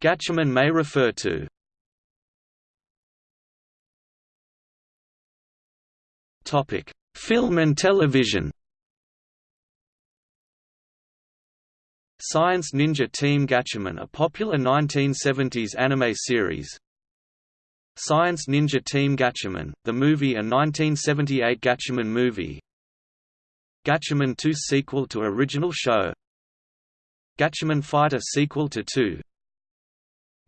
Gatchaman may refer to Topic: Film and television. Science Ninja Team Gatchaman a popular 1970s anime series. Science Ninja Team Gatchaman, the movie a 1978 Gatchaman movie. Gatchaman 2 sequel to original show. Gatchaman Fighter sequel to 2.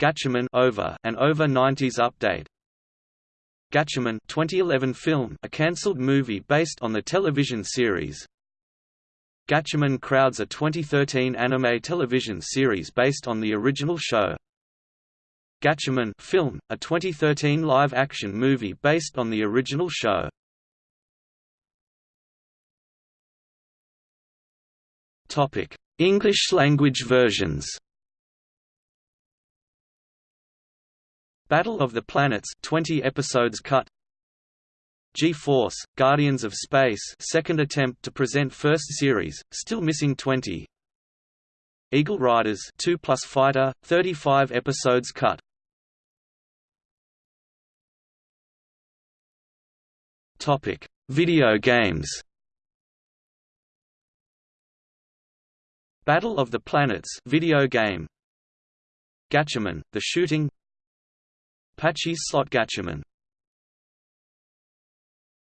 Gatchaman Over an Over 90s update. Gatchaman 2011 film, a cancelled movie based on the television series. Gatchaman Crowds a 2013 anime television series based on the original show. Gatchaman film, a 2013 live-action movie based on the original show. English language versions. Battle of the Planets 20 episodes cut G-Force, Guardians of Space second attempt to present first series, still missing 20 Eagle Riders 2 plus Fighter, 35 episodes cut Topic: Video games. Battle of the Planets video game. Gatchaman: The Shooting Pachislot Gatchaman